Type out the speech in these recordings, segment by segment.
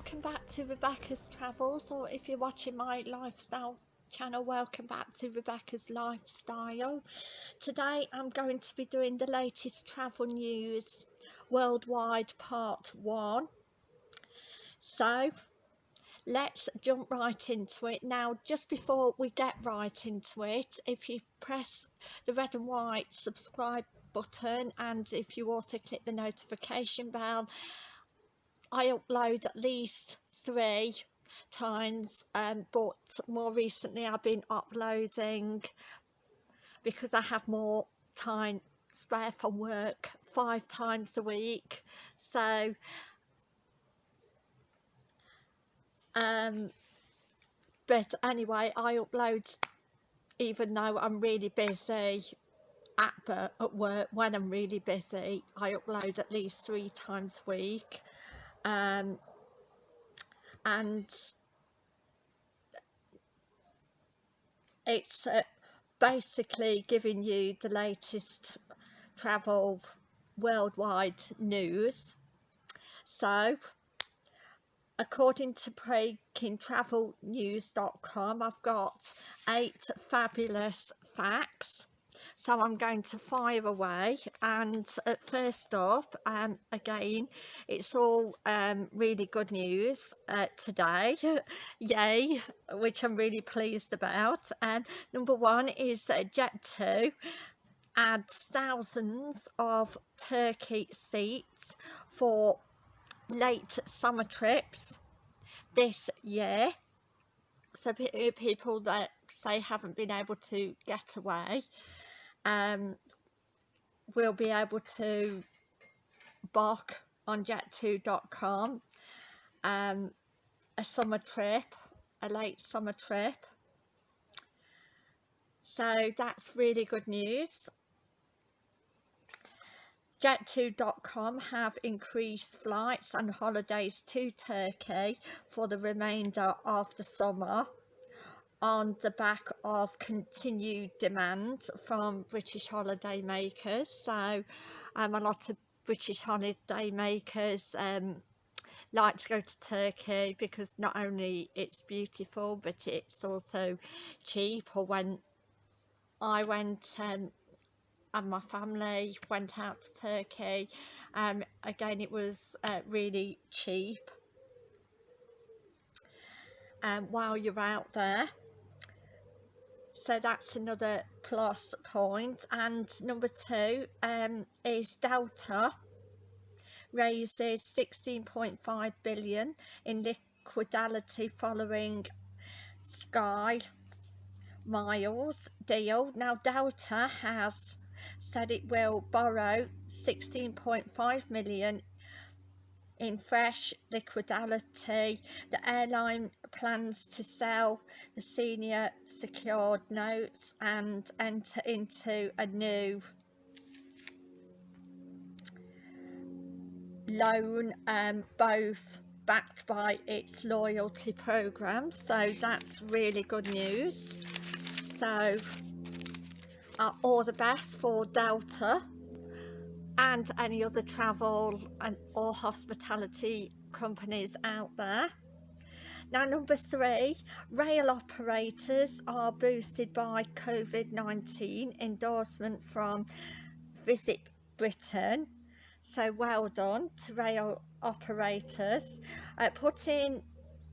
welcome back to Rebecca's Travels or if you're watching my lifestyle channel welcome back to Rebecca's Lifestyle. Today I'm going to be doing the latest travel news worldwide part 1. So let's jump right into it. Now just before we get right into it if you press the red and white subscribe button and if you also click the notification bell I upload at least three times um, but more recently I've been uploading because I have more time spare from work five times a week. So um but anyway I upload even though I'm really busy at, at work when I'm really busy I upload at least three times a week um, and it's uh, basically giving you the latest travel worldwide news. So according to breakingtravelnews.com I've got eight fabulous facts so I'm going to fire away and first up um, again it's all um, really good news uh, today. Yay which I'm really pleased about and number one is uh, Jet2 adds thousands of turkey seats for late summer trips this year. So people that say haven't been able to get away um, we'll be able to book on jet2.com um, a summer trip, a late summer trip. So that's really good news. Jet2.com have increased flights and holidays to Turkey for the remainder of the summer on the back of continued demand from British holiday makers. So um, a lot of British holiday makers um, like to go to Turkey because not only it's beautiful but it's also cheap. Or when I went um, and my family went out to Turkey um, again it was uh, really cheap. Um, while you're out there so that's another plus point and number two um, is Delta raises 16.5 billion in liquidity following Sky Miles deal. Now Delta has said it will borrow 16.5 million in fresh liquidity. The airline plans to sell the senior secured notes and enter into a new loan um, both backed by its loyalty program. So that's really good news. So uh, all the best for Delta and any other travel and or hospitality companies out there. Now number three rail operators are boosted by COVID-19 endorsement from Visit Britain. So well done to rail operators uh, putting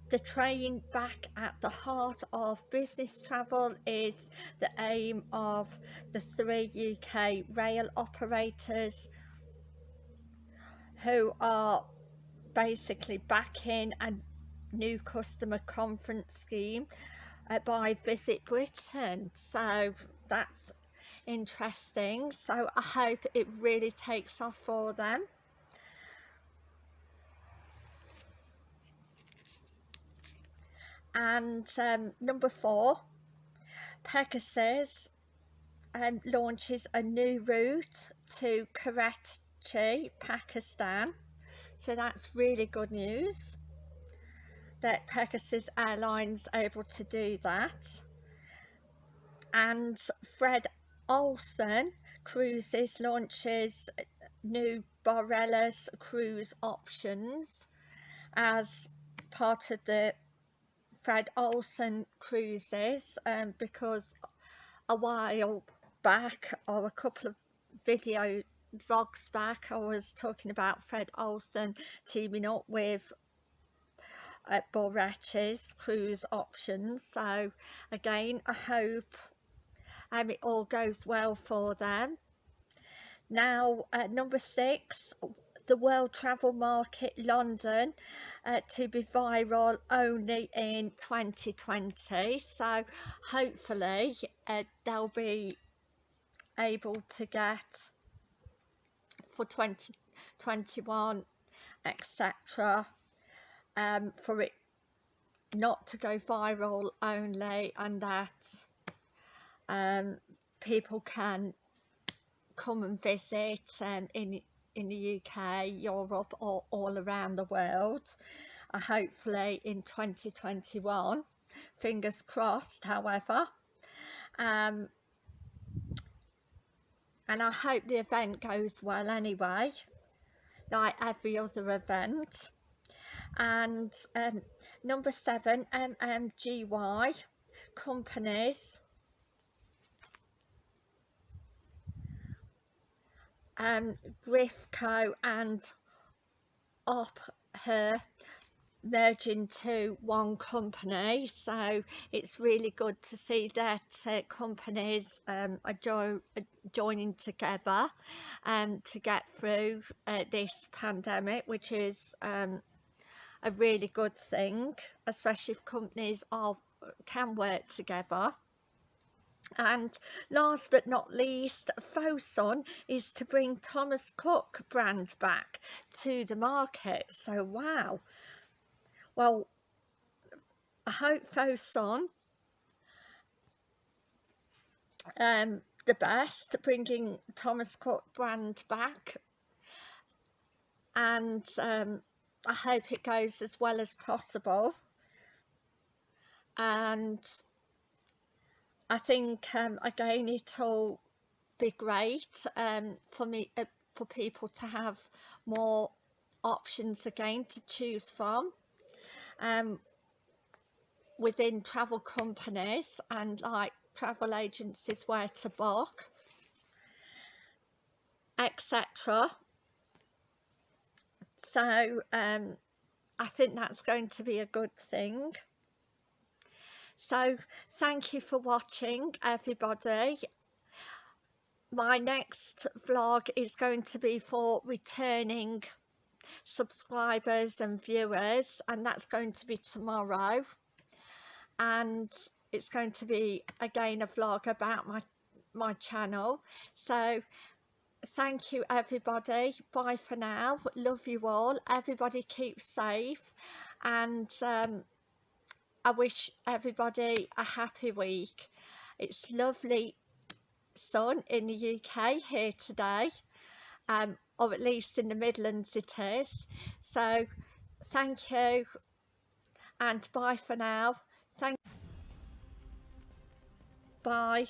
the train back at the heart of business travel is the aim of the three UK rail operators who are basically backing a new customer conference scheme uh, by Visit Britain. So that's interesting. So I hope it really takes off for them. And um, number four, Pegasus um, launches a new route to Karachi Pakistan. So that's really good news that Pegasus Airlines able to do that. And Fred Olsen Cruises launches new Borealis cruise options as part of the Fred Olsen cruises um, because a while back or a couple of video vlogs back. I was talking about Fred Olsen teaming up with uh, Borealis cruise options. So again I hope um, it all goes well for them. Now uh, number six the World Travel Market London uh, to be viral only in 2020 so hopefully uh, they'll be able to get for 2021 etc um, for it not to go viral only and that um, people can come and visit um, in in the UK, Europe or all around the world. Uh, hopefully in 2021 fingers crossed however um, and I hope the event goes well anyway like every other event. And um, number seven MMGY companies. Um, Grifco and Op her merge into one company. So it's really good to see that uh, companies um, are, jo joining together um, to get through uh, this pandemic which is um, a really good thing especially if companies are can work together. And last but not least Fosun is to bring Thomas Cook brand back to the market. So wow well I hope Fosun um the best bringing Thomas Cook brand back. And um, I hope it goes as well as possible. And I think um, again it'll be great um, for me uh, for people to have more options again to choose from um, within travel companies and like travel agencies where to book etc so um, I think that's going to be a good thing. So thank you for watching everybody. My next vlog is going to be for returning subscribers and viewers and that's going to be tomorrow. And it's going to be again a vlog about my my channel. So thank you everybody. Bye for now. Love you all. Everybody keep safe. And um, I wish everybody a happy week. It's lovely sun in the UK here today, um, or at least in the Midlands it is. So thank you and bye for now. Thank Bye.